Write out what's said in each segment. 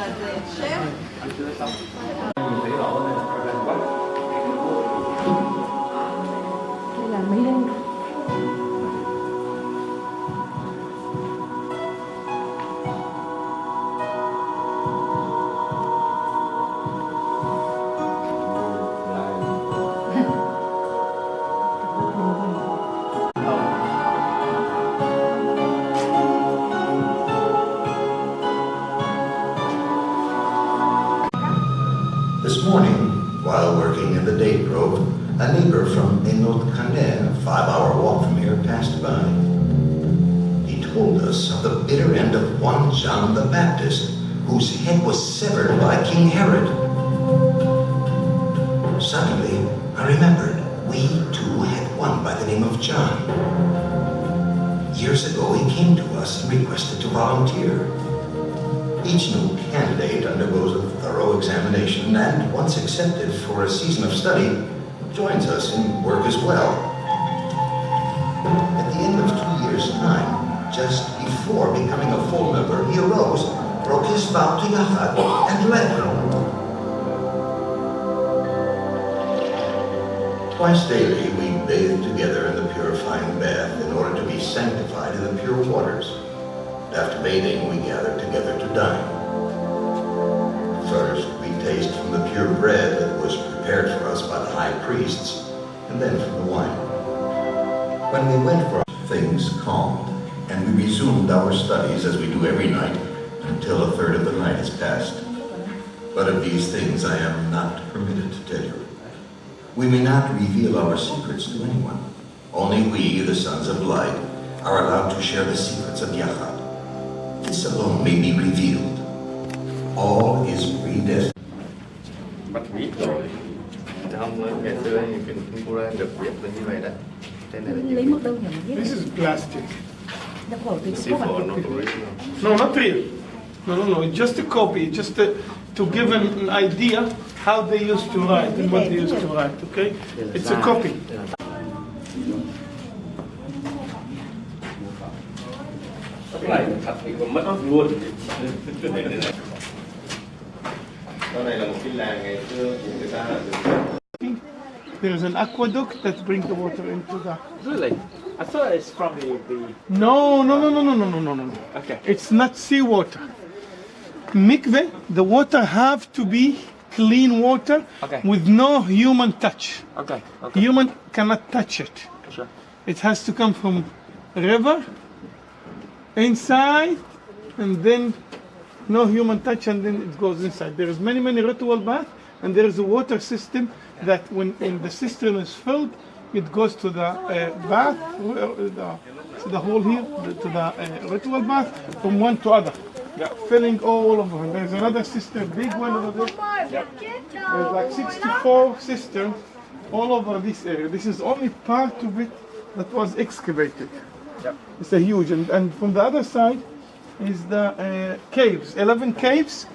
谁呀你谁老婆在哪块干什么 a neighbor from Enot Canet, a five-hour walk from here, passed by. He told us of the bitter end of one John the Baptist, whose head was severed by King Herod. Suddenly, I remembered we too had one by the name of John. Years ago, he came to us and requested to volunteer. Each new candidate undergoes a thorough examination and, once accepted for a season of study, joins us in work as well. At the end of two years' time, just before becoming a full member, he arose, broke his vow to Yahad, and left. Twice daily, we bathe together in the purifying bath in order to be sanctified in the pure waters. After bathing, we gather together to dine. High priests, and then from the wine. When we went for things calmed, and we resumed our studies as we do every night until a third of the night has passed. But of these things I am not permitted to tell you. We may not reveal our secrets to anyone. Only we, the sons of light, are allowed to share the secrets of Yahad. This alone may be revealed. All is predestined. But Chứ không ngày xưa thì kinh Quran được viết là như vậy đó Thế này là lấy chữ một đâu nhỉ mà This is plastic. nhập khẩu từ C4 các bạn not original No, not real. No, no, no. It's just a copy. Just to, to give an, an idea how they used to write and what they used to write. Okay? It's a copy. Cái này thật thì còn mất luôn Đó này là một cái làng ngày xưa của người ta là được There's an aqueduct that brings the water into the. Really? I thought it's from the, the No, no, no, no, no, no, no, no, no. okay. It's not seawater. Mikveh, the water have to be clean water Okay. with no human touch. Okay. Okay. Human cannot touch it. Sure. It has to come from river, inside, and then no human touch, and then it goes inside. There is many, many ritual bath, and there is a water system that when, when the cistern is filled, it goes to the uh, bath, uh, the, to the hole here, the- to the uh, ritual bath, from one to other. Yeah, filling all of them. there's another cistern, big one over there. There's like 64 cisterns all over this area. This is only part of it that was excavated. Yep. It's a huge, and, and from the other side is the uh, caves, 11 caves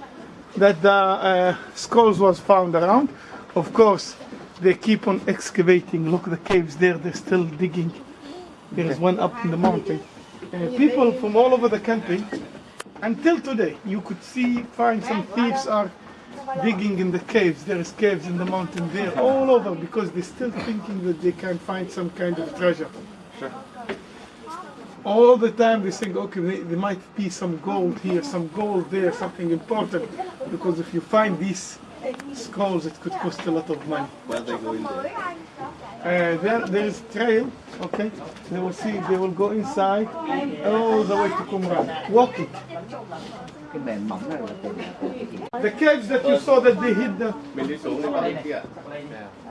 that the uh, skulls was found around. Of course, they keep on excavating. Look, the caves there, they're still digging. There is one up in the mountain. Uh, people from all over the country, until today, you could see, find some thieves are digging in the caves. There is caves in the mountain there, all over, because they're still thinking that they can find some kind of treasure. Sure. All the time they think, okay, there might be some gold here, some gold there, something important. Because if you find these skulls, it could cost a lot of money. Where they go in there Uh, there, there is trail, okay? They will see, they will go inside all the way to Qumran, walking. Cái nền mỏng này là từ The caves that you saw that they hid the, Mình đi xuống cái bên kia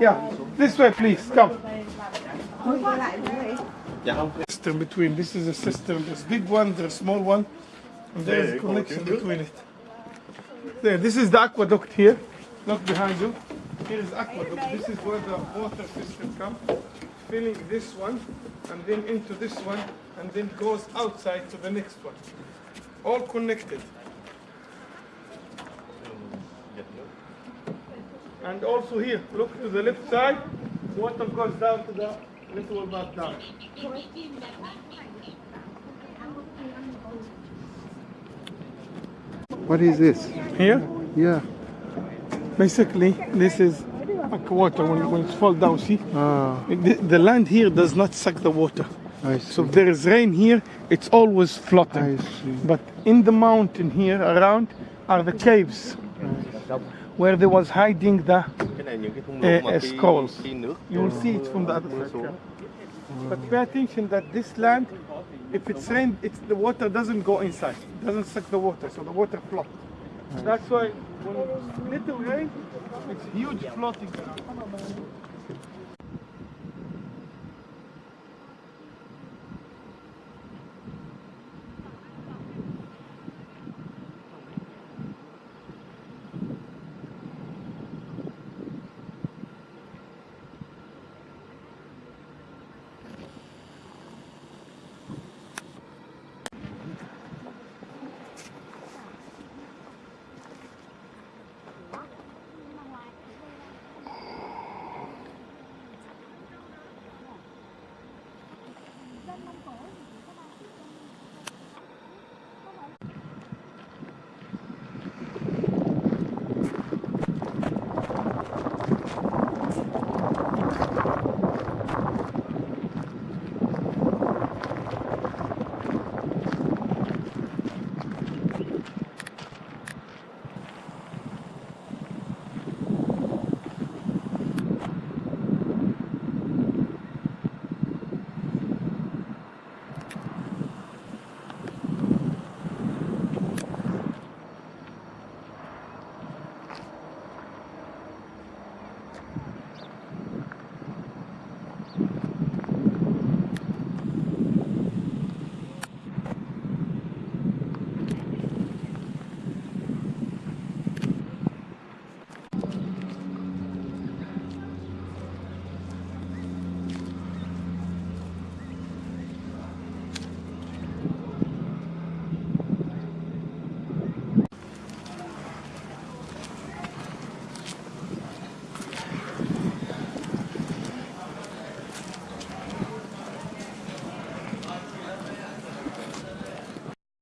yeah, this way please, come. Dạ không System between, this is a system, there's big one, there's small one, and there's a connection between it. There, this is the aqueduct here, look behind you. Here is aqueduct, this is where the water system comes, filling this one, and then into this one, and then goes outside to the next one. All connected. And also here, look to the left side, water goes down to the little bath down. What is this? Here, Yeah. basically, this is like water when, when it's fall down. See, Ah, the, the land here does not suck the water. I see. So if there is rain here, it's always floating. I see. But in the mountain here around are the caves where they was hiding the. cái này những cái thung uh, lũng mà khi, skulls. You will see it from the other side. But pay attention that this land, if it's rain, it's the water doesn't go inside. It doesn't suck the water, so the water floats. That's why when little rain, it's huge floating.